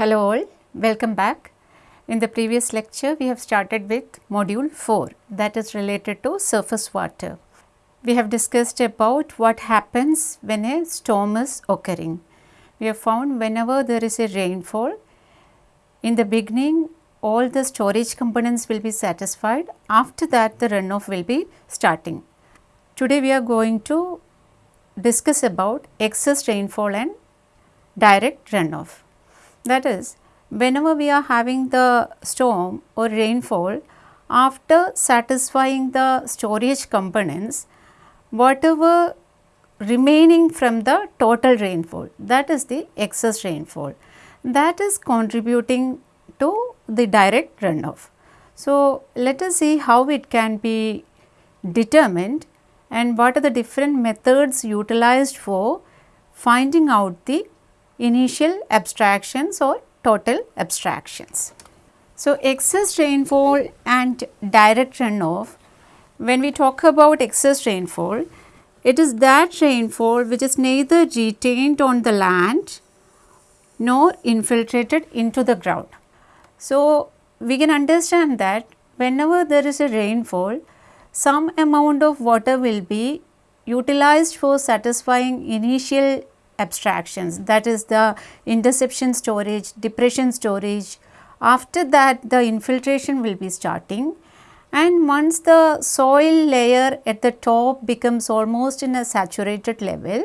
Hello all, welcome back. In the previous lecture, we have started with module 4 that is related to surface water. We have discussed about what happens when a storm is occurring. We have found whenever there is a rainfall, in the beginning all the storage components will be satisfied, after that the runoff will be starting. Today we are going to discuss about excess rainfall and direct runoff. That is, whenever we are having the storm or rainfall, after satisfying the storage components, whatever remaining from the total rainfall, that is the excess rainfall, that is contributing to the direct runoff. So, let us see how it can be determined and what are the different methods utilized for finding out the initial abstractions or total abstractions. So, excess rainfall and direct runoff, when we talk about excess rainfall, it is that rainfall which is neither retained on the land nor infiltrated into the ground. So, we can understand that whenever there is a rainfall, some amount of water will be utilized for satisfying initial abstractions. That is the interception storage, depression storage. After that the infiltration will be starting. And once the soil layer at the top becomes almost in a saturated level,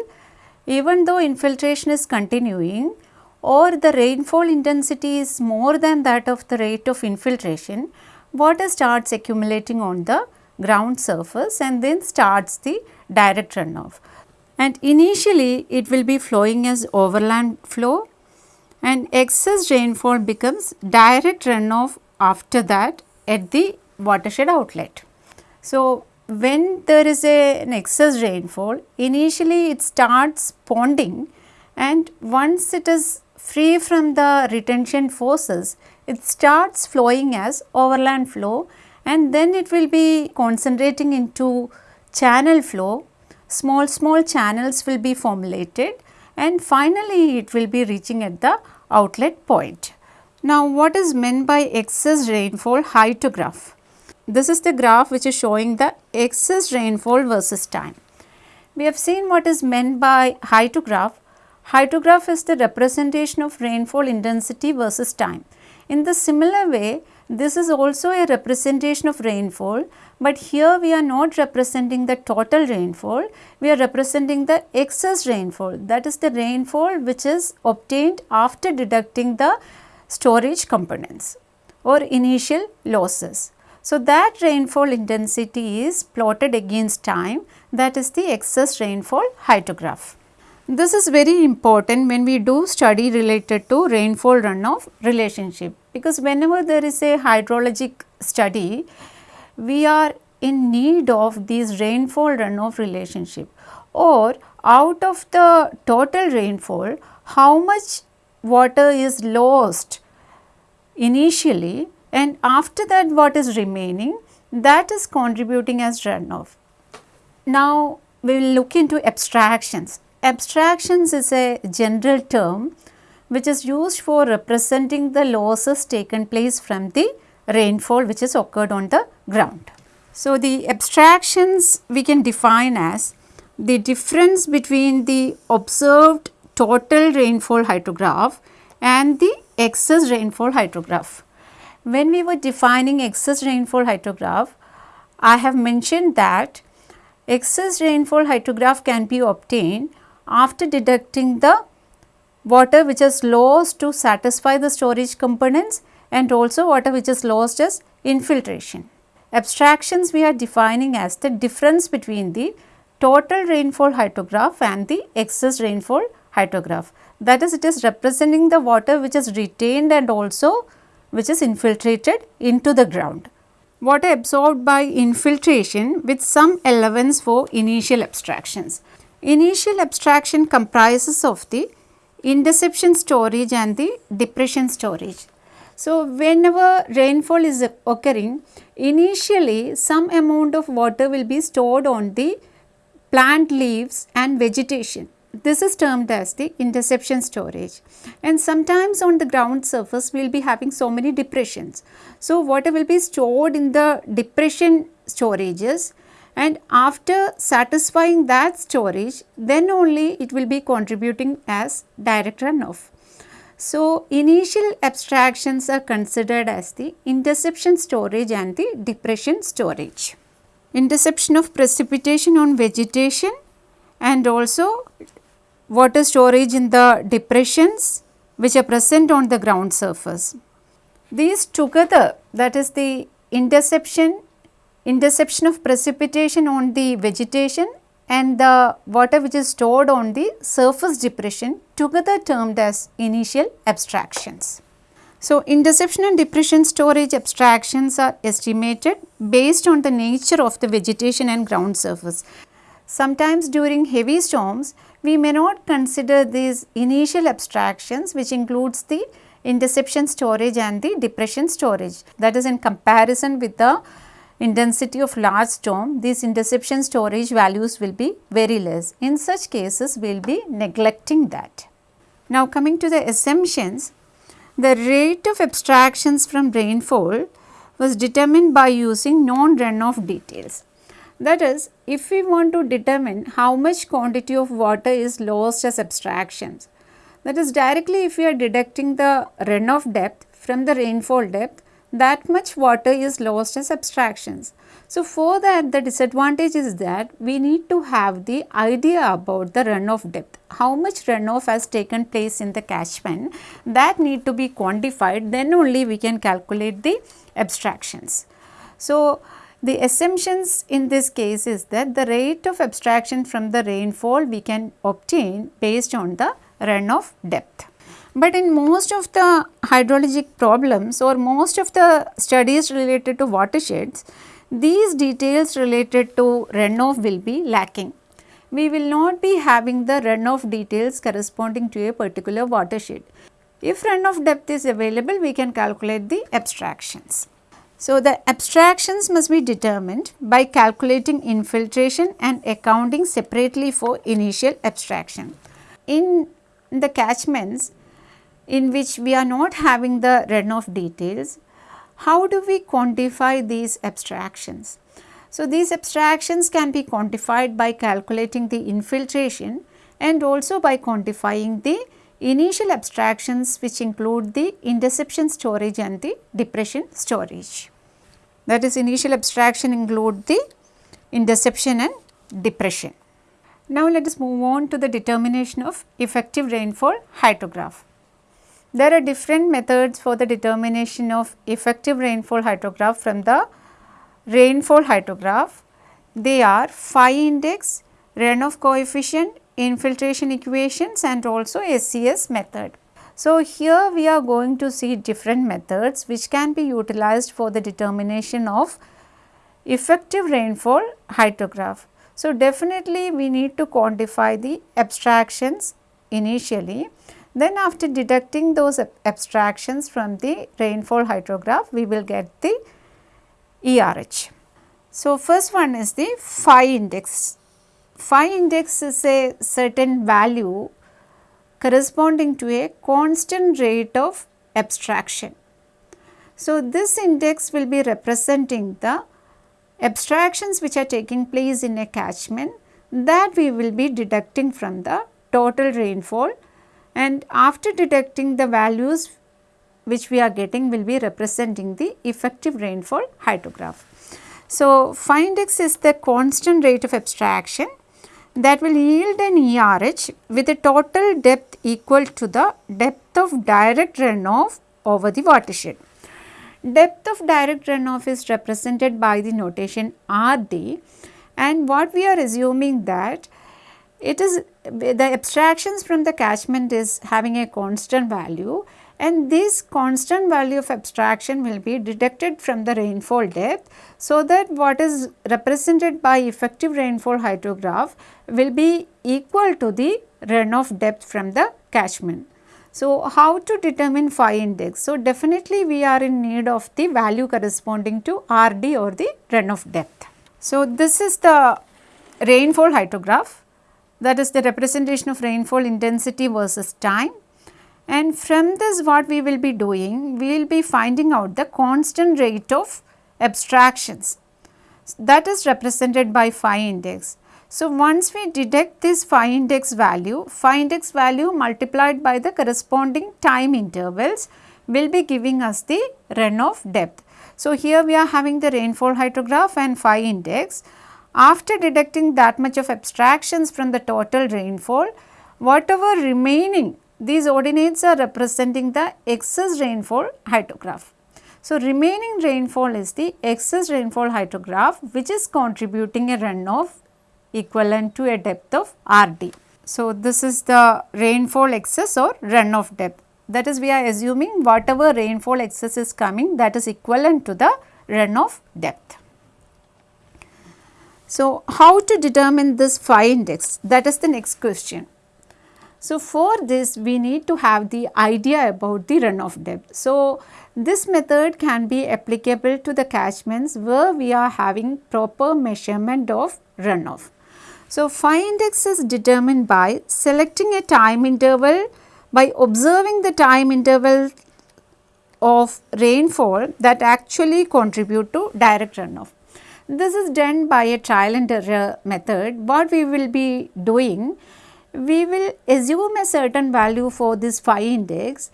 even though infiltration is continuing or the rainfall intensity is more than that of the rate of infiltration, water starts accumulating on the ground surface and then starts the direct runoff and initially it will be flowing as overland flow. And excess rainfall becomes direct runoff after that at the watershed outlet. So, when there is a, an excess rainfall initially it starts ponding. And once it is free from the retention forces it starts flowing as overland flow. And then it will be concentrating into channel flow small small channels will be formulated and finally it will be reaching at the outlet point. Now what is meant by excess rainfall hyetograph? This is the graph which is showing the excess rainfall versus time. We have seen what is meant by hyetograph. Hyetograph is the representation of rainfall intensity versus time. In the similar way, this is also a representation of rainfall, but here we are not representing the total rainfall, we are representing the excess rainfall that is the rainfall which is obtained after deducting the storage components or initial losses. So, that rainfall intensity is plotted against time that is the excess rainfall hyetograph. This is very important when we do study related to rainfall runoff relationship because whenever there is a hydrologic study, we are in need of these rainfall runoff relationship or out of the total rainfall, how much water is lost initially and after that what is remaining that is contributing as runoff. Now, we will look into abstractions. Abstractions is a general term which is used for representing the losses taken place from the rainfall which has occurred on the ground. So, the abstractions we can define as the difference between the observed total rainfall hydrograph and the excess rainfall hydrograph. When we were defining excess rainfall hydrograph, I have mentioned that excess rainfall hydrograph can be obtained after deducting the water which is lost to satisfy the storage components and also water which is lost as infiltration. Abstractions we are defining as the difference between the total rainfall hydrograph and the excess rainfall hydrograph. That is it is representing the water which is retained and also which is infiltrated into the ground. Water absorbed by infiltration with some allowance for initial abstractions. Initial abstraction comprises of the interception storage and the depression storage. So, whenever rainfall is occurring, initially some amount of water will be stored on the plant leaves and vegetation this is termed as the interception storage and sometimes on the ground surface we will be having so many depressions. So, water will be stored in the depression storages and after satisfying that storage then only it will be contributing as direct runoff. So, initial abstractions are considered as the interception storage and the depression storage. Interception of precipitation on vegetation and also water storage in the depressions which are present on the ground surface. These together that is the interception, interception of precipitation on the vegetation and the water which is stored on the surface depression together termed as initial abstractions. So, interception and depression storage abstractions are estimated based on the nature of the vegetation and ground surface. Sometimes during heavy storms, we may not consider these initial abstractions which includes the interception storage and the depression storage. That is in comparison with the intensity of large storm, these interception storage values will be very less. In such cases, we will be neglecting that. Now, coming to the assumptions, the rate of abstractions from rainfall was determined by using non-runoff details. That is, if we want to determine how much quantity of water is lost as abstractions, that is directly if we are deducting the runoff depth from the rainfall depth, that much water is lost as abstractions. So, for that the disadvantage is that we need to have the idea about the runoff depth, how much runoff has taken place in the catchment that need to be quantified then only we can calculate the abstractions. So, the assumptions in this case is that the rate of abstraction from the rainfall we can obtain based on the runoff depth. But in most of the hydrologic problems or most of the studies related to watersheds, these details related to runoff will be lacking. We will not be having the runoff details corresponding to a particular watershed. If runoff depth is available, we can calculate the abstractions. So, the abstractions must be determined by calculating infiltration and accounting separately for initial abstraction. In the catchments, in which we are not having the runoff details, how do we quantify these abstractions? So, these abstractions can be quantified by calculating the infiltration and also by quantifying the initial abstractions which include the interception storage and the depression storage. That is initial abstraction include the interception and depression. Now, let us move on to the determination of effective rainfall hydrograph. There are different methods for the determination of effective rainfall hydrograph from the rainfall hydrograph. They are phi index, runoff coefficient, infiltration equations and also SCS method. So, here we are going to see different methods which can be utilized for the determination of effective rainfall hydrograph. So, definitely we need to quantify the abstractions initially then after deducting those abstractions from the rainfall hydrograph, we will get the ERH. So, first one is the phi index. Phi index is a certain value corresponding to a constant rate of abstraction. So, this index will be representing the abstractions which are taking place in a catchment that we will be deducting from the total rainfall and after detecting the values which we are getting will be representing the effective rainfall hydrograph. So, phi index is the constant rate of abstraction that will yield an ERH with a total depth equal to the depth of direct runoff over the watershed. Depth of direct runoff is represented by the notation RD and what we are assuming that it is the abstractions from the catchment is having a constant value and this constant value of abstraction will be deducted from the rainfall depth. So, that what is represented by effective rainfall hydrograph will be equal to the runoff depth from the catchment. So, how to determine phi index? So, definitely we are in need of the value corresponding to RD or the runoff depth. So, this is the rainfall hydrograph that is the representation of rainfall intensity versus time and from this what we will be doing, we will be finding out the constant rate of abstractions that is represented by phi index. So, once we detect this phi index value, phi index value multiplied by the corresponding time intervals will be giving us the runoff depth. So, here we are having the rainfall hydrograph and phi index. After deducting that much of abstractions from the total rainfall, whatever remaining these ordinates are representing the excess rainfall hydrograph. So, remaining rainfall is the excess rainfall hydrograph which is contributing a runoff equivalent to a depth of RD. So, this is the rainfall excess or runoff depth. That is we are assuming whatever rainfall excess is coming that is equivalent to the runoff depth. So, how to determine this phi index that is the next question. So, for this we need to have the idea about the runoff depth. So, this method can be applicable to the catchments where we are having proper measurement of runoff. So, phi index is determined by selecting a time interval by observing the time interval of rainfall that actually contribute to direct runoff. This is done by a trial and error method. What we will be doing, we will assume a certain value for this phi index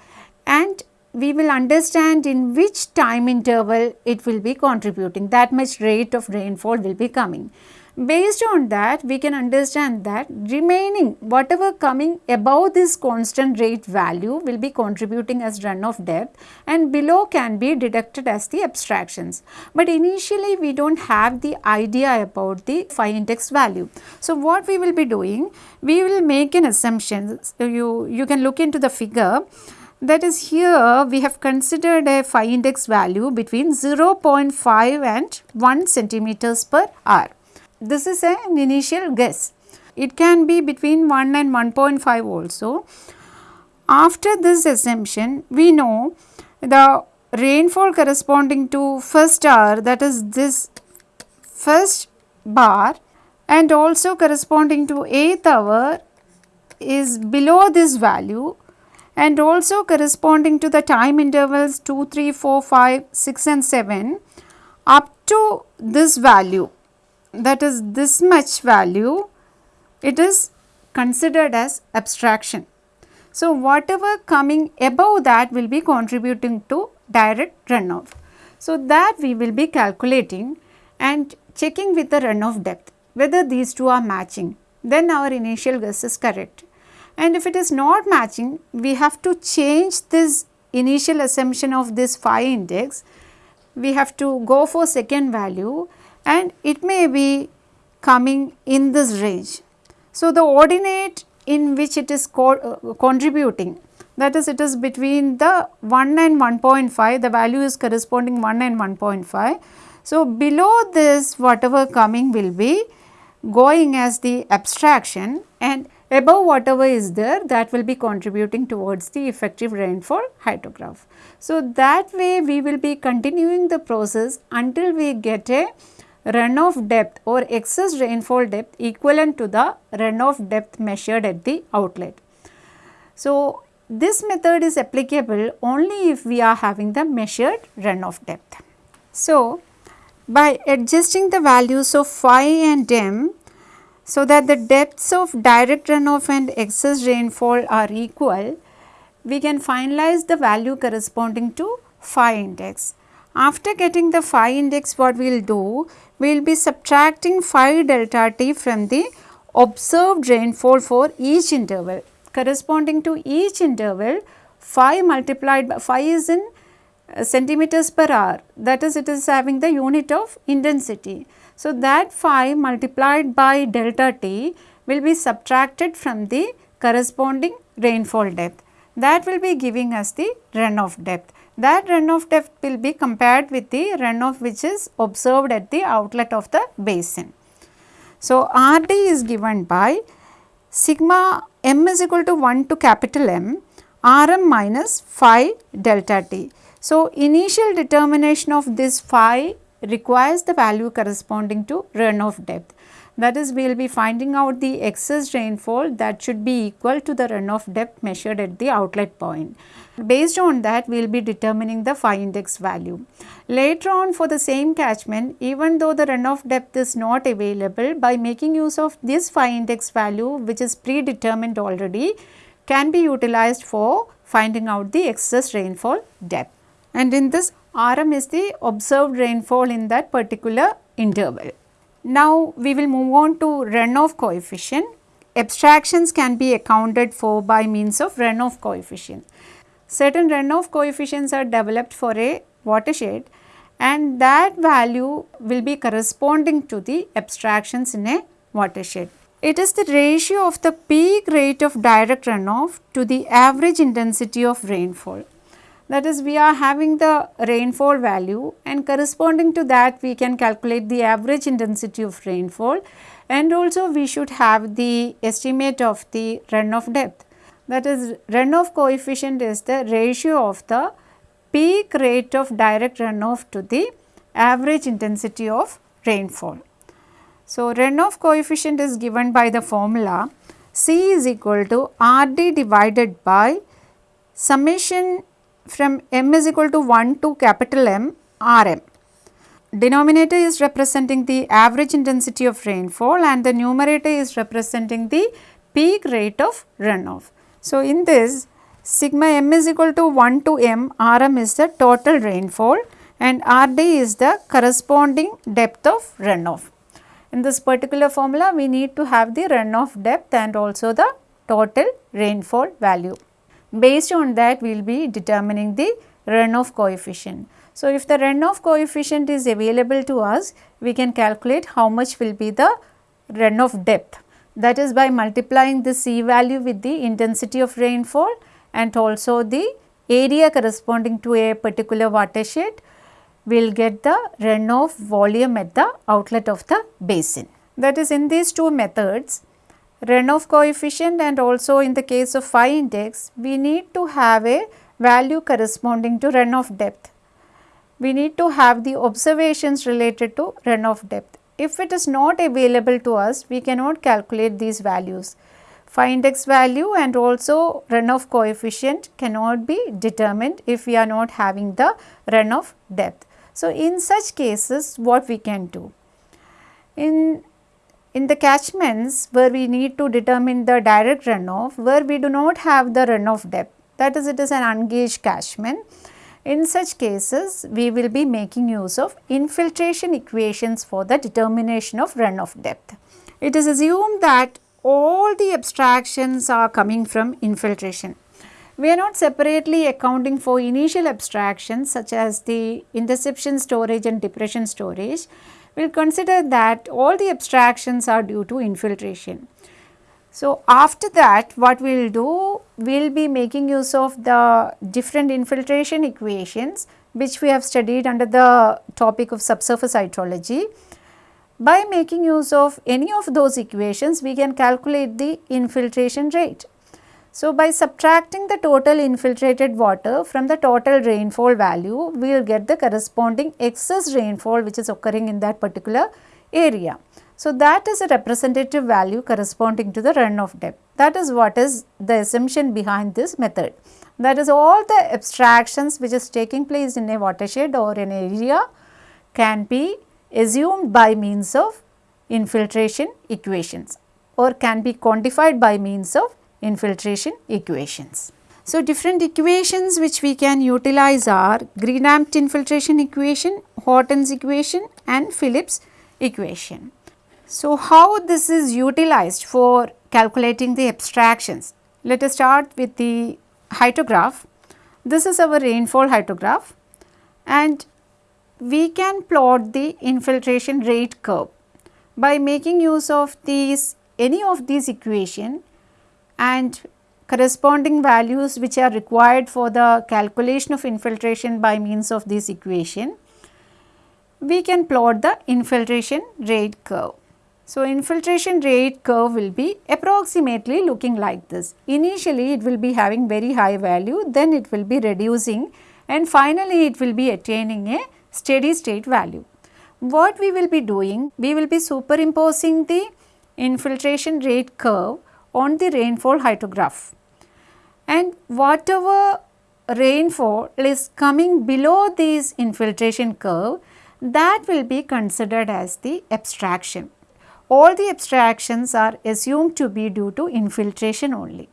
and we will understand in which time interval it will be contributing that much rate of rainfall will be coming. Based on that we can understand that remaining whatever coming above this constant rate value will be contributing as runoff depth and below can be deducted as the abstractions. But initially we do not have the idea about the phi index value. So, what we will be doing? We will make an assumption. So, you, you can look into the figure that is here we have considered a phi index value between 0.5 and 1 centimeters per hour. This is an initial guess. It can be between 1 and 1.5 also. After this assumption, we know the rainfall corresponding to first hour that is this first bar and also corresponding to 8th hour is below this value and also corresponding to the time intervals 2, 3, 4, 5, 6 and 7 up to this value that is this much value, it is considered as abstraction. So, whatever coming above that will be contributing to direct runoff. So, that we will be calculating and checking with the runoff depth whether these two are matching then our initial guess is correct. And if it is not matching we have to change this initial assumption of this phi index we have to go for second value and it may be coming in this range. So, the ordinate in which it is co uh, contributing that is it is between the 1 and 1.5 the value is corresponding 1 and 1.5. So, below this whatever coming will be going as the abstraction and above whatever is there that will be contributing towards the effective rainfall hydrograph. So, that way we will be continuing the process until we get a runoff depth or excess rainfall depth equivalent to the runoff depth measured at the outlet. So, this method is applicable only if we are having the measured runoff depth. So, by adjusting the values of phi and m so that the depths of direct runoff and excess rainfall are equal, we can finalize the value corresponding to phi index. After getting the phi index what we will do, we will be subtracting phi delta t from the observed rainfall for each interval. Corresponding to each interval phi multiplied by phi is in uh, centimeters per hour that is it is having the unit of intensity. So, that phi multiplied by delta t will be subtracted from the corresponding rainfall depth that will be giving us the runoff depth that runoff depth will be compared with the runoff which is observed at the outlet of the basin. So, RD is given by sigma m is equal to 1 to capital M Rm minus phi delta t. So, initial determination of this phi requires the value corresponding to runoff depth. That is we will be finding out the excess rainfall that should be equal to the runoff depth measured at the outlet point. Based on that we will be determining the phi index value. Later on for the same catchment even though the runoff depth is not available by making use of this phi index value which is predetermined already can be utilized for finding out the excess rainfall depth. And in this RM is the observed rainfall in that particular interval. Now we will move on to runoff coefficient. Abstractions can be accounted for by means of runoff coefficient. Certain runoff coefficients are developed for a watershed and that value will be corresponding to the abstractions in a watershed. It is the ratio of the peak rate of direct runoff to the average intensity of rainfall. That is we are having the rainfall value and corresponding to that we can calculate the average intensity of rainfall and also we should have the estimate of the runoff depth. That is runoff coefficient is the ratio of the peak rate of direct runoff to the average intensity of rainfall. So, runoff coefficient is given by the formula C is equal to R d divided by summation from m is equal to 1 to capital M R m. Denominator is representing the average intensity of rainfall and the numerator is representing the peak rate of runoff. So, in this sigma m is equal to 1 to m R m is the total rainfall and R d is the corresponding depth of runoff. In this particular formula, we need to have the runoff depth and also the total rainfall value. Based on that, we will be determining the runoff coefficient. So, if the runoff coefficient is available to us, we can calculate how much will be the runoff depth. That is by multiplying the C value with the intensity of rainfall and also the area corresponding to a particular watershed we will get the runoff volume at the outlet of the basin. That is in these two methods runoff coefficient and also in the case of phi index we need to have a value corresponding to runoff depth. We need to have the observations related to runoff depth. If it is not available to us we cannot calculate these values. Phi index value and also runoff coefficient cannot be determined if we are not having the runoff depth. So, in such cases what we can do? In, in the catchments where we need to determine the direct runoff, where we do not have the runoff depth, that is it is an ungauged catchment. In such cases, we will be making use of infiltration equations for the determination of runoff depth. It is assumed that all the abstractions are coming from infiltration. We are not separately accounting for initial abstractions such as the interception storage and depression storage. We will consider that all the abstractions are due to infiltration. So, after that what we will do, we will be making use of the different infiltration equations which we have studied under the topic of subsurface hydrology. By making use of any of those equations, we can calculate the infiltration rate. So, by subtracting the total infiltrated water from the total rainfall value, we will get the corresponding excess rainfall which is occurring in that particular area. So, that is a representative value corresponding to the runoff depth. That is what is the assumption behind this method. That is all the abstractions which is taking place in a watershed or an area can be assumed by means of infiltration equations or can be quantified by means of infiltration equations. So, different equations which we can utilize are Green-Ampt infiltration equation, Horton's equation and Philip's equation. So, how this is utilized for calculating the abstractions? Let us start with the hydrograph. This is our rainfall hydrograph and we can plot the infiltration rate curve. By making use of these any of these equation and corresponding values which are required for the calculation of infiltration by means of this equation, we can plot the infiltration rate curve. So, infiltration rate curve will be approximately looking like this. Initially it will be having very high value, then it will be reducing and finally it will be attaining a steady state value. what we will be doing, we will be superimposing the infiltration rate curve on the rainfall hydrograph and whatever rainfall is coming below this infiltration curve that will be considered as the abstraction. All the abstractions are assumed to be due to infiltration only.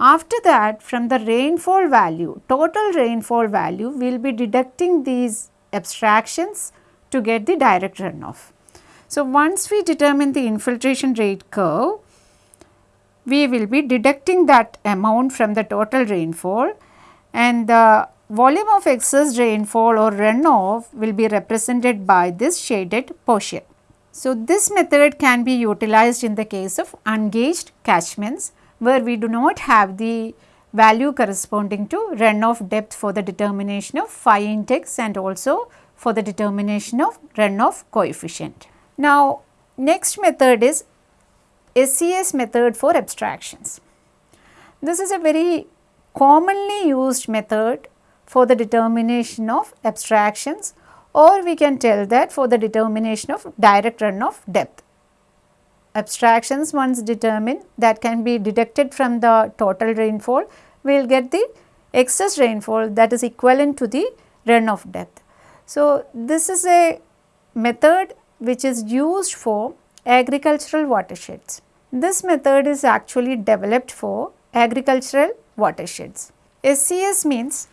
After that from the rainfall value, total rainfall value we will be deducting these abstractions to get the direct runoff. So, once we determine the infiltration rate curve, we will be deducting that amount from the total rainfall and the volume of excess rainfall or runoff will be represented by this shaded portion. So, this method can be utilized in the case of ungauged catchments where we do not have the value corresponding to runoff depth for the determination of phi index and also for the determination of runoff coefficient. Now, next method is SCS method for abstractions. This is a very commonly used method for the determination of abstractions or we can tell that for the determination of direct runoff depth. Abstractions once determined that can be deducted from the total rainfall, we will get the excess rainfall that is equivalent to the runoff depth. So, this is a method which is used for agricultural watersheds. This method is actually developed for agricultural watersheds. SCS means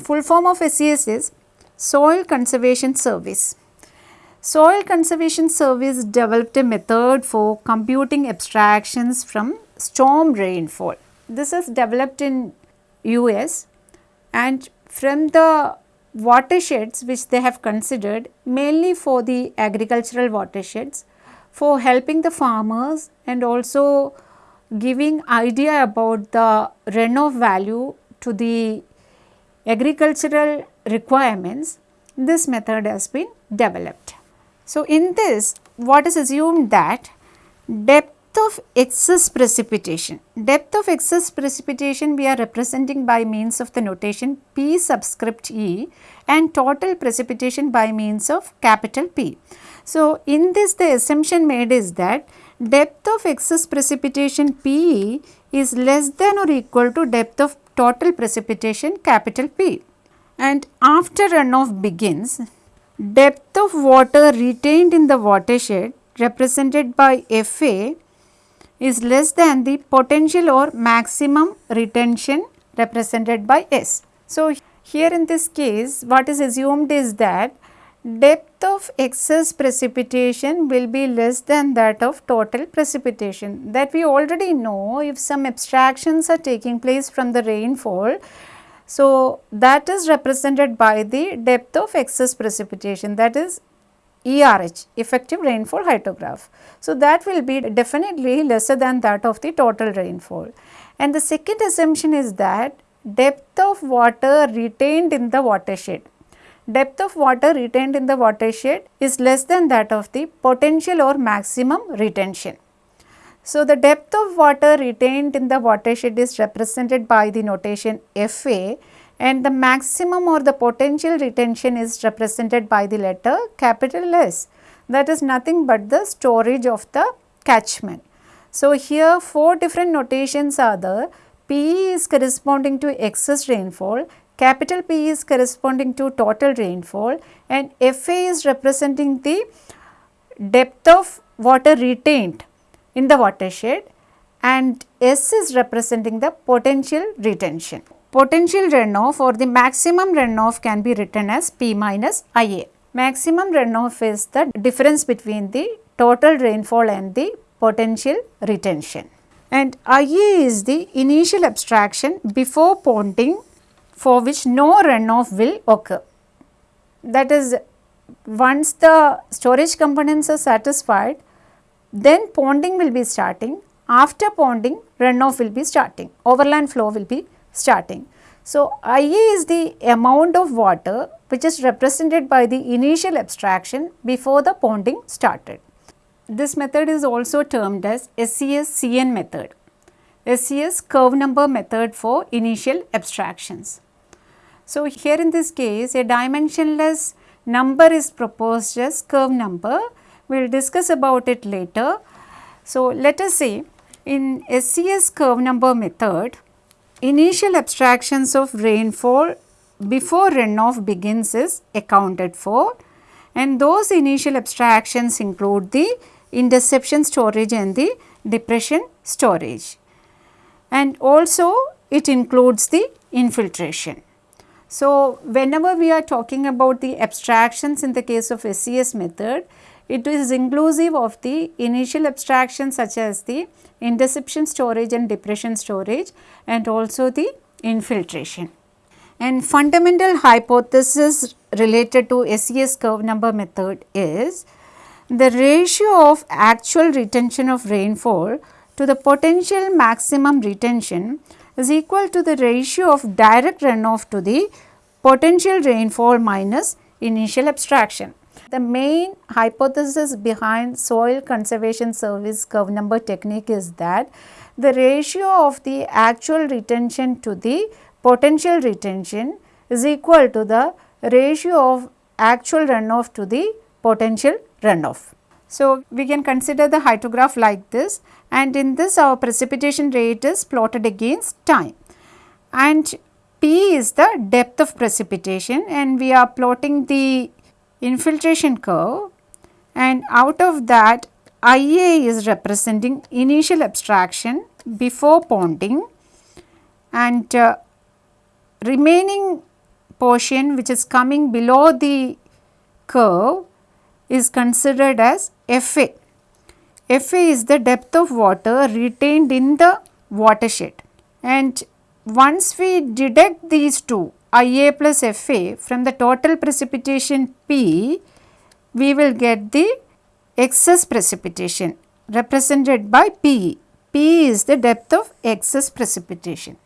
full form of SCS is Soil Conservation Service. Soil Conservation Service developed a method for computing abstractions from storm rainfall. This is developed in US and from the watersheds which they have considered mainly for the agricultural watersheds for helping the farmers and also giving idea about the runoff value to the agricultural requirements, this method has been developed. So, in this what is assumed that depth of excess precipitation, depth of excess precipitation we are representing by means of the notation P subscript E and total precipitation by means of capital P. So, in this the assumption made is that depth of excess precipitation P is less than or equal to depth of total precipitation capital P. And after runoff begins, depth of water retained in the watershed represented by FA is less than the potential or maximum retention represented by S. So, here in this case what is assumed is that depth of excess precipitation will be less than that of total precipitation that we already know if some abstractions are taking place from the rainfall. So, that is represented by the depth of excess precipitation that is ERH effective rainfall hydrograph. So, that will be definitely lesser than that of the total rainfall. And the second assumption is that depth of water retained in the watershed depth of water retained in the watershed is less than that of the potential or maximum retention. So, the depth of water retained in the watershed is represented by the notation FA and the maximum or the potential retention is represented by the letter capital S that is nothing but the storage of the catchment. So, here four different notations are there P is corresponding to excess rainfall, Capital P is corresponding to total rainfall and FA is representing the depth of water retained in the watershed and S is representing the potential retention. Potential runoff or the maximum runoff can be written as P minus IA. Maximum runoff is the difference between the total rainfall and the potential retention. And IA is the initial abstraction before ponding for which no runoff will occur. That is once the storage components are satisfied, then ponding will be starting. After ponding, runoff will be starting, overland flow will be starting. So, IA is the amount of water which is represented by the initial abstraction before the ponding started. This method is also termed as SCS CN method, SCS curve number method for initial abstractions. So, here in this case a dimensionless number is proposed as curve number. We will discuss about it later. So, let us say in SCS curve number method, initial abstractions of rainfall before runoff begins is accounted for and those initial abstractions include the interception storage and the depression storage and also it includes the infiltration. So, whenever we are talking about the abstractions in the case of SCS method, it is inclusive of the initial abstractions such as the interception storage and depression storage and also the infiltration. And fundamental hypothesis related to SCS curve number method is the ratio of actual retention of rainfall to the potential maximum retention is equal to the ratio of direct runoff to the potential rainfall minus initial abstraction. The main hypothesis behind soil conservation service curve number technique is that the ratio of the actual retention to the potential retention is equal to the ratio of actual runoff to the potential runoff. So, we can consider the hydrograph like this and in this our precipitation rate is plotted against time and P is the depth of precipitation and we are plotting the infiltration curve and out of that IA is representing initial abstraction before ponding and uh, remaining portion which is coming below the curve is considered as FA. FA is the depth of water retained in the watershed and once we deduct these two IA plus FA from the total precipitation P, we will get the excess precipitation represented by P. P is the depth of excess precipitation.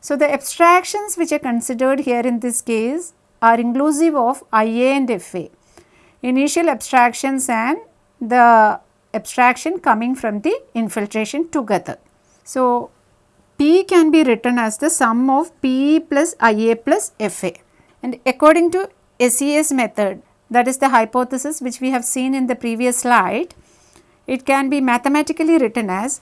So, the abstractions which are considered here in this case are inclusive of IA and FA, initial abstractions and the abstraction coming from the infiltration together. So, P can be written as the sum of P plus IA plus FA and according to SCS method that is the hypothesis which we have seen in the previous slide, it can be mathematically written as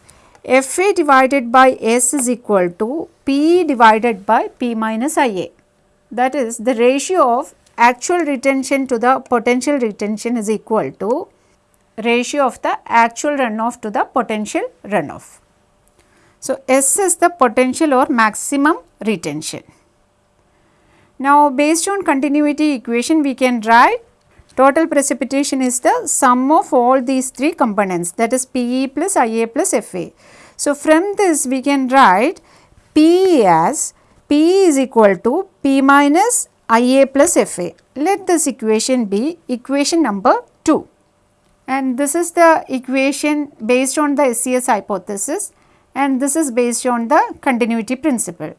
FA divided by S is equal to P divided by P minus IA. That is the ratio of actual retention to the potential retention is equal to ratio of the actual runoff to the potential runoff. So, S is the potential or maximum retention. Now, based on continuity equation we can write total precipitation is the sum of all these three components that is PE plus IA plus FA. So, from this we can write P as P is equal to P minus IA plus FA. Let this equation be equation number 2 and this is the equation based on the SCS hypothesis and this is based on the continuity principle.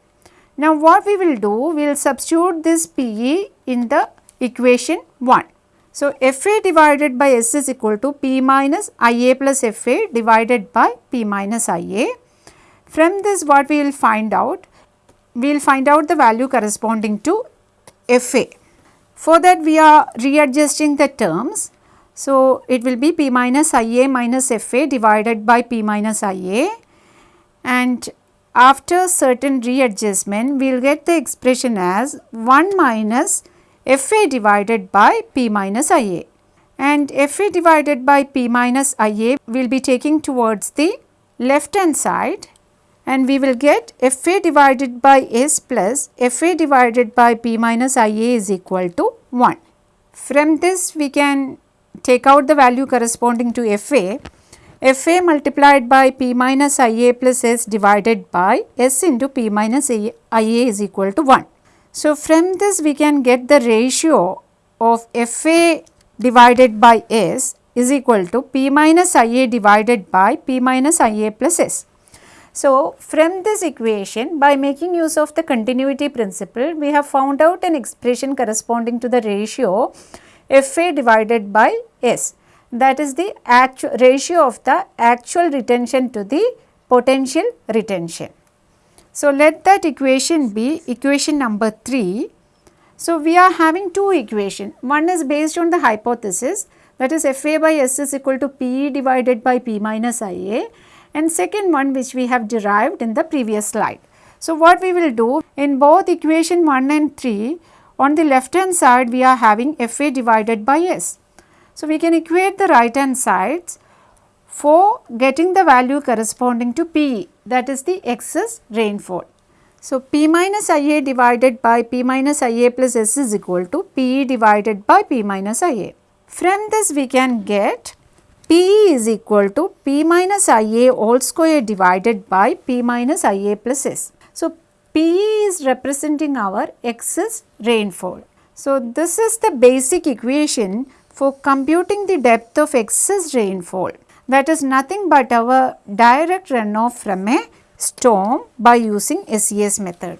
Now, what we will do, we will substitute this PE in the equation 1. So, FA divided by S is equal to P minus IA plus FA divided by P minus IA. From this what we will find out? We will find out the value corresponding to FA. For that we are readjusting the terms. So, it will be P minus IA minus FA divided by P minus IA and after certain readjustment we will get the expression as 1 minus Fa divided by P minus Ia and Fa divided by P minus Ia will be taking towards the left hand side. And we will get Fa divided by S plus Fa divided by P minus Ia is equal to 1. From this we can take out the value corresponding to Fa Fa multiplied by P minus Ia plus S divided by S into P minus Ia is equal to 1. So, from this we can get the ratio of Fa divided by S is equal to P minus Ia divided by P minus Ia plus S. So, from this equation by making use of the continuity principle we have found out an expression corresponding to the ratio Fa divided by S that is the actual ratio of the actual retention to the potential retention. So, let that equation be equation number 3. So, we are having two equation. One is based on the hypothesis that is FA by S is equal to PE divided by P minus IA and second one which we have derived in the previous slide. So, what we will do in both equation 1 and 3 on the left hand side we are having FA divided by S. So, we can equate the right hand sides for getting the value corresponding to P that is the excess rainfall. So, P minus IA divided by P minus IA plus S is equal to P divided by P minus IA. From this we can get P is equal to P minus IA all square divided by P minus IA plus S. So, P is representing our excess rainfall. So, this is the basic equation for computing the depth of excess rainfall that is nothing but our direct runoff from a storm by using SCS method.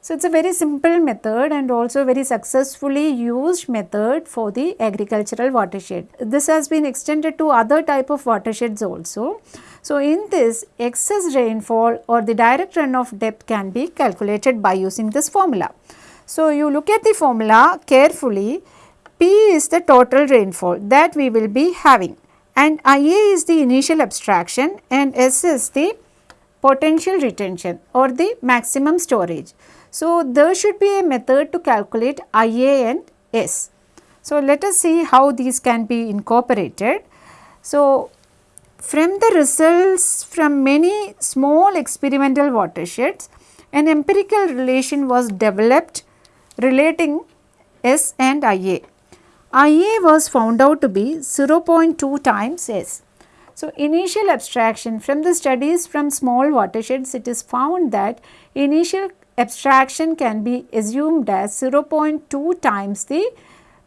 So, it is a very simple method and also very successfully used method for the agricultural watershed. This has been extended to other type of watersheds also. So, in this excess rainfall or the direct runoff depth can be calculated by using this formula. So, you look at the formula carefully P is the total rainfall that we will be having and IA is the initial abstraction and S is the potential retention or the maximum storage. So, there should be a method to calculate IA and S. So, let us see how these can be incorporated. So, from the results from many small experimental watersheds, an empirical relation was developed relating S and IA. IA was found out to be 0.2 times S. So, initial abstraction from the studies from small watersheds it is found that initial abstraction can be assumed as 0.2 times the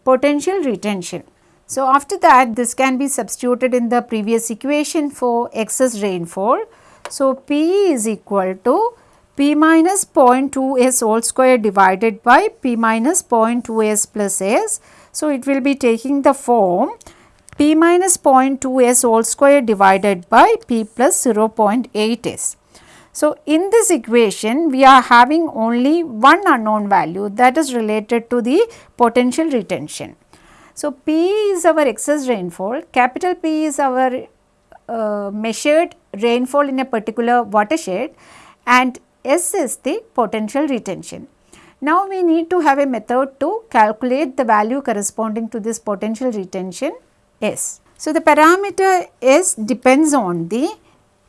potential retention. So, after that this can be substituted in the previous equation for excess rainfall. So, P is equal to P minus 0.2 S whole square divided by P minus 0.2 S plus S so, it will be taking the form p minus 0.2 s whole square divided by p plus 0.8 s. So, in this equation we are having only one unknown value that is related to the potential retention. So, P is our excess rainfall, capital P is our uh, measured rainfall in a particular watershed and S is the potential retention. Now, we need to have a method to calculate the value corresponding to this potential retention S. So, the parameter S depends on the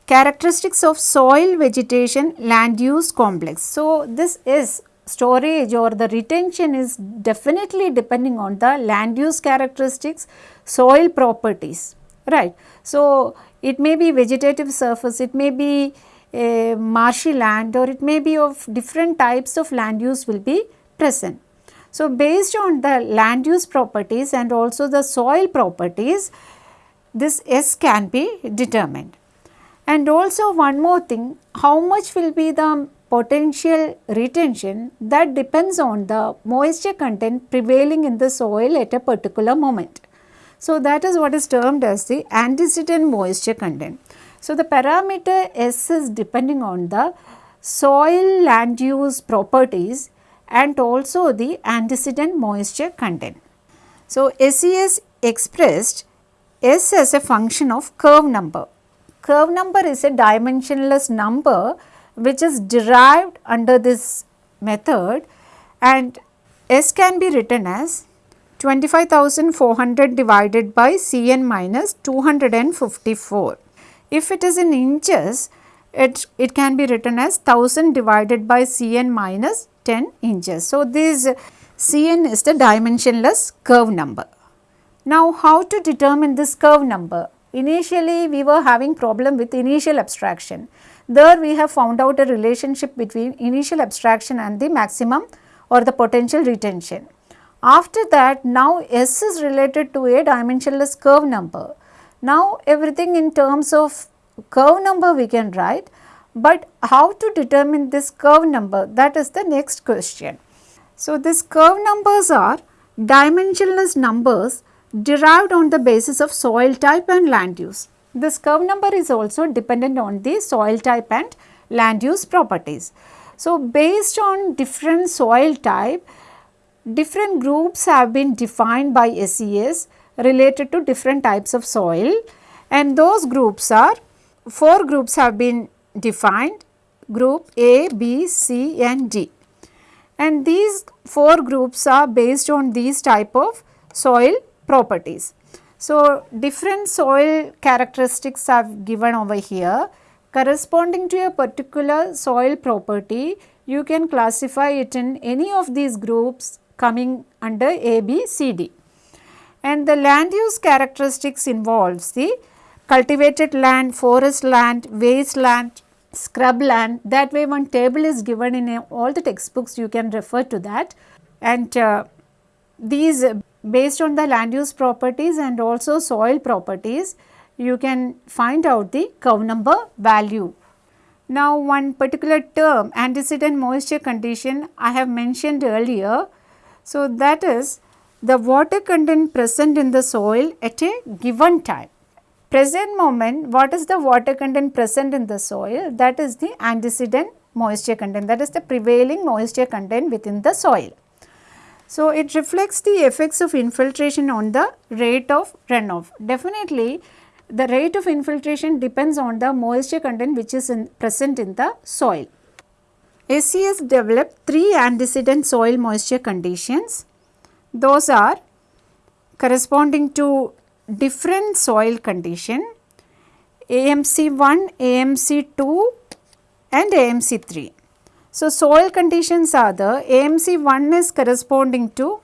characteristics of soil vegetation land use complex. So, this is storage or the retention is definitely depending on the land use characteristics, soil properties, right. So, it may be vegetative surface, it may be a marshy land or it may be of different types of land use will be present. So, based on the land use properties and also the soil properties, this S can be determined. And also one more thing, how much will be the potential retention that depends on the moisture content prevailing in the soil at a particular moment. So, that is what is termed as the antecedent moisture content. So, the parameter S is depending on the soil land use properties and also the antecedent moisture content. So, SCS expressed S as a function of curve number. Curve number is a dimensionless number which is derived under this method and S can be written as 25,400 divided by Cn minus 254. If it is in inches, it, it can be written as 1000 divided by Cn minus 10 inches. So, this Cn is the dimensionless curve number. Now, how to determine this curve number? Initially, we were having problem with initial abstraction. There we have found out a relationship between initial abstraction and the maximum or the potential retention. After that, now S is related to a dimensionless curve number. Now, everything in terms of curve number we can write, but how to determine this curve number that is the next question. So, this curve numbers are dimensionless numbers derived on the basis of soil type and land use. This curve number is also dependent on the soil type and land use properties. So, based on different soil type, different groups have been defined by SCS related to different types of soil and those groups are four groups have been defined group A, B, C and D and these four groups are based on these type of soil properties. So, different soil characteristics are given over here corresponding to a particular soil property you can classify it in any of these groups coming under A, B, C, D. And the land use characteristics involves the cultivated land, forest land, wasteland, scrub land that way one table is given in a, all the textbooks you can refer to that and uh, these uh, based on the land use properties and also soil properties you can find out the curve number value. Now one particular term antecedent moisture condition I have mentioned earlier. So that is the water content present in the soil at a given time present moment what is the water content present in the soil that is the antecedent moisture content that is the prevailing moisture content within the soil. So, it reflects the effects of infiltration on the rate of runoff. Definitely the rate of infiltration depends on the moisture content which is in present in the soil. SCS developed three antecedent soil moisture conditions. Those are corresponding to different soil condition AMC1, AMC2 and AMC3. So, soil conditions are the AMC1 is corresponding to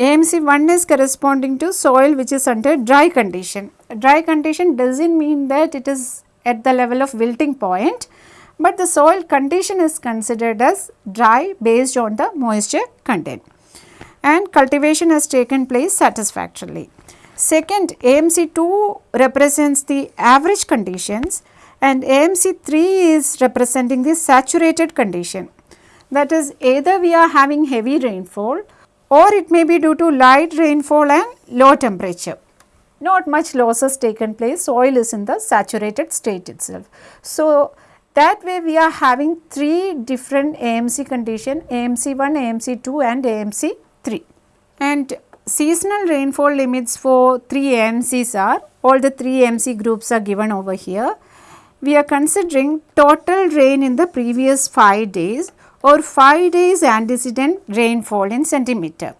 AMC1 is corresponding to soil which is under dry condition. Dry condition does not mean that it is at the level of wilting point, but the soil condition is considered as dry based on the moisture content and cultivation has taken place satisfactorily. Second AMC2 represents the average conditions and AMC3 is representing the saturated condition. That is either we are having heavy rainfall or it may be due to light rainfall and low temperature. Not much losses taken place, soil is in the saturated state itself. So, that way we are having three different AMC condition AMC1, AMC2 and AMC3. And seasonal rainfall limits for 3 AMCs are, all the 3 AMC groups are given over here. We are considering total rain in the previous 5 days or 5 days antecedent rainfall in centimeter.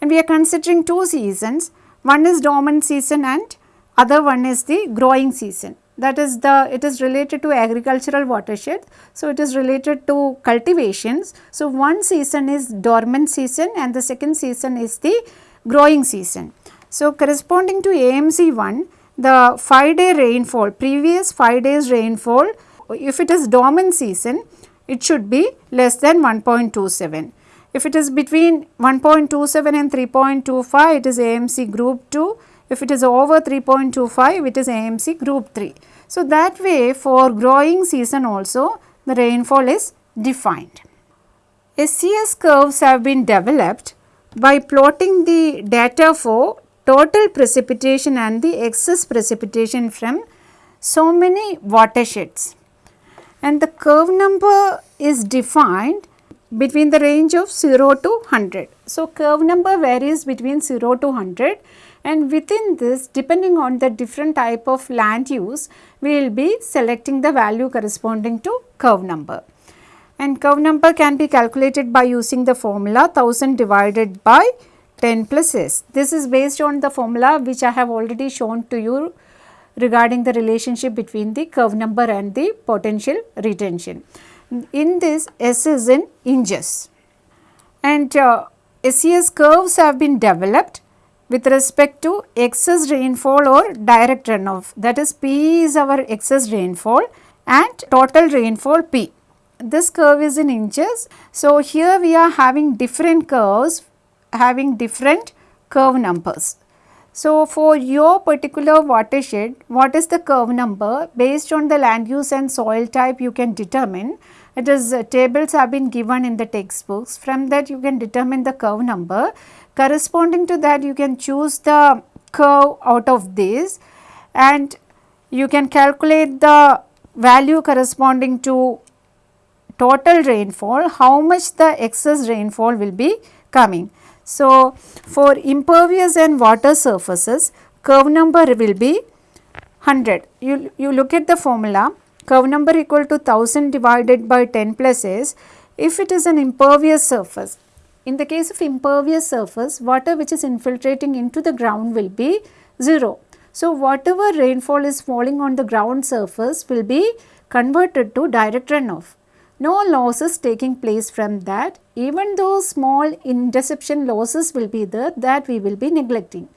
And we are considering two seasons, one is dormant season and other one is the growing season that is the it is related to agricultural watershed. So, it is related to cultivations. So, one season is dormant season and the second season is the growing season. So, corresponding to AMC 1 the 5 day rainfall previous 5 days rainfall if it is dormant season it should be less than 1.27. If it is between 1.27 and 3.25 it is AMC group 2 if it is over 3.25 it is AMC group 3. So, that way for growing season also the rainfall is defined. SCS curves have been developed by plotting the data for total precipitation and the excess precipitation from so many watersheds. And the curve number is defined between the range of 0 to 100. So, curve number varies between 0 to 100 and within this depending on the different type of land use we will be selecting the value corresponding to curve number and curve number can be calculated by using the formula 1000 divided by 10 plus s. This is based on the formula which I have already shown to you regarding the relationship between the curve number and the potential retention. In this s is in inches and uh, SCS curves have been developed with respect to excess rainfall or direct runoff that is P is our excess rainfall and total rainfall P this curve is in inches. So, here we are having different curves having different curve numbers. So, for your particular watershed, what is the curve number based on the land use and soil type you can determine. It is uh, tables have been given in the textbooks. From that you can determine the curve number. Corresponding to that you can choose the curve out of this and you can calculate the value corresponding to total rainfall, how much the excess rainfall will be coming. So, for impervious and water surfaces curve number will be 100. You, you look at the formula curve number equal to 1000 divided by 10 plus s if it is an impervious surface. In the case of impervious surface water which is infiltrating into the ground will be 0. So, whatever rainfall is falling on the ground surface will be converted to direct runoff. No losses taking place from that even though small interception losses will be there that we will be neglecting.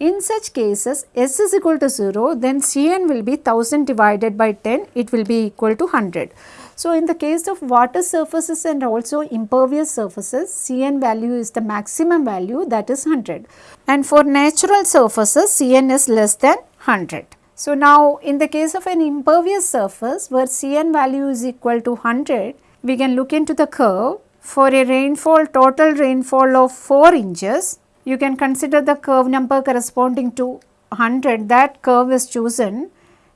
In such cases S is equal to 0 then Cn will be 1000 divided by 10 it will be equal to 100. So, in the case of water surfaces and also impervious surfaces Cn value is the maximum value that is 100 and for natural surfaces Cn is less than 100. So, now in the case of an impervious surface where Cn value is equal to 100 we can look into the curve. For a rainfall total rainfall of 4 inches you can consider the curve number corresponding to 100 that curve is chosen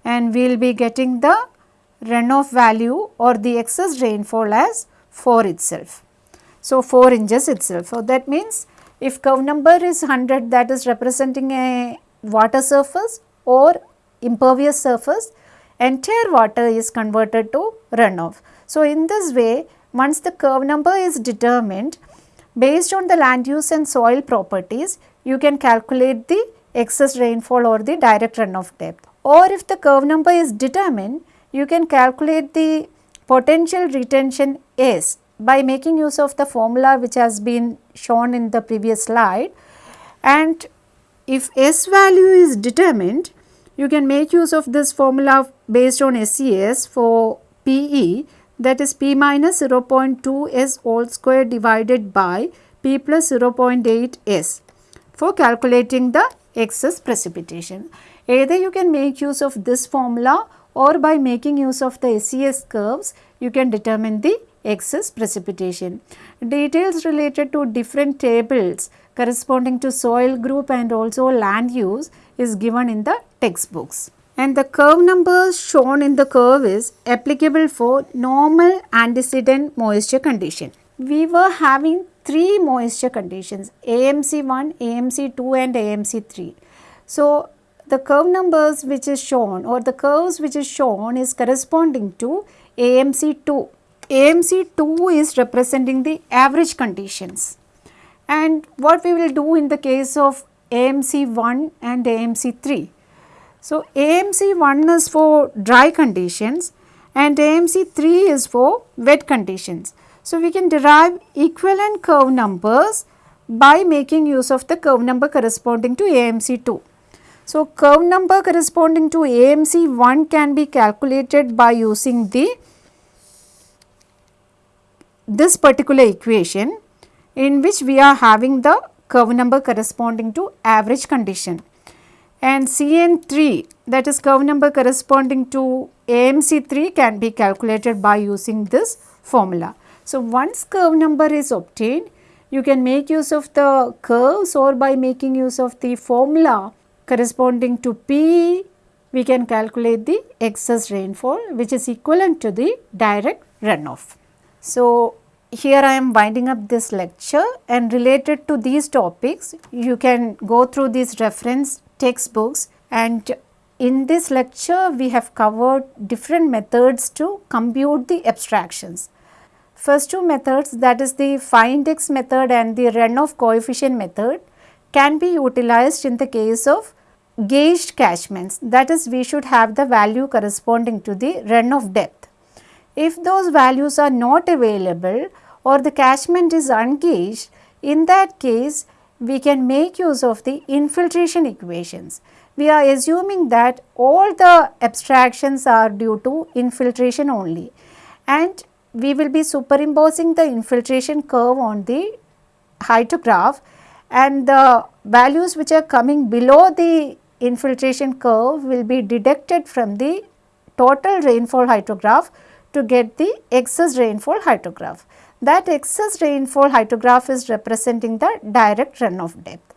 and we will be getting the runoff value or the excess rainfall as 4 itself. So, 4 inches itself. So, that means if curve number is 100 that is representing a water surface or impervious surface entire water is converted to runoff. So, in this way once the curve number is determined based on the land use and soil properties you can calculate the excess rainfall or the direct runoff depth or if the curve number is determined you can calculate the potential retention S by making use of the formula which has been shown in the previous slide and if S value is determined you can make use of this formula based on SCS for PE that is P minus 0.2 S whole square divided by P plus 0.8 S for calculating the excess precipitation. Either you can make use of this formula or by making use of the SCS curves you can determine the excess precipitation. Details related to different tables corresponding to soil group and also land use is given in the textbooks. And the curve numbers shown in the curve is applicable for normal antecedent moisture condition. We were having three moisture conditions AMC1, AMC2 and AMC3. So, the curve numbers which is shown or the curves which is shown is corresponding to AMC2. AMC2 is representing the average conditions and what we will do in the case of AMC1 and AMC3. So, AMC1 is for dry conditions and AMC3 is for wet conditions. So, we can derive equivalent curve numbers by making use of the curve number corresponding to AMC2. So, curve number corresponding to AMC 1 can be calculated by using the this particular equation in which we are having the curve number corresponding to average condition and CN3 that is curve number corresponding to AMC3 can be calculated by using this formula. So, once curve number is obtained you can make use of the curves or by making use of the formula corresponding to P, we can calculate the excess rainfall which is equivalent to the direct runoff. So, here I am winding up this lecture and related to these topics you can go through these reference textbooks and in this lecture we have covered different methods to compute the abstractions. First two methods that is the phi index method and the runoff coefficient method can be utilized in the case of gauged catchments that is we should have the value corresponding to the runoff depth. If those values are not available or the catchment is ungauged in that case we can make use of the infiltration equations. We are assuming that all the abstractions are due to infiltration only and we will be superimposing the infiltration curve on the hydrograph and the values which are coming below the infiltration curve will be deducted from the total rainfall hydrograph to get the excess rainfall hydrograph. That excess rainfall hydrograph is representing the direct runoff depth.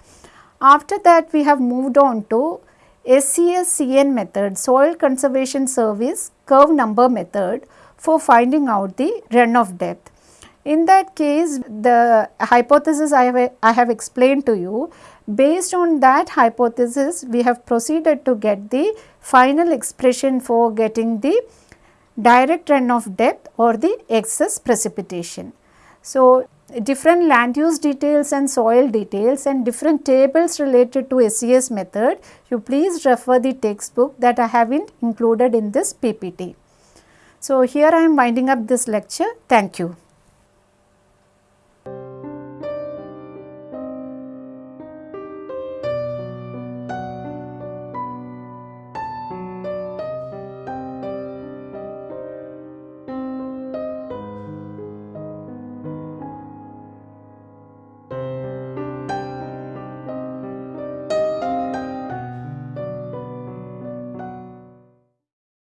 After that we have moved on to SCSCN method soil conservation service curve number method for finding out the runoff depth. In that case the hypothesis I have, I have explained to you based on that hypothesis we have proceeded to get the final expression for getting the direct runoff depth or the excess precipitation. So, different land use details and soil details and different tables related to SCS method, you please refer the textbook that I have included in this PPT. So, here I am winding up this lecture. Thank you.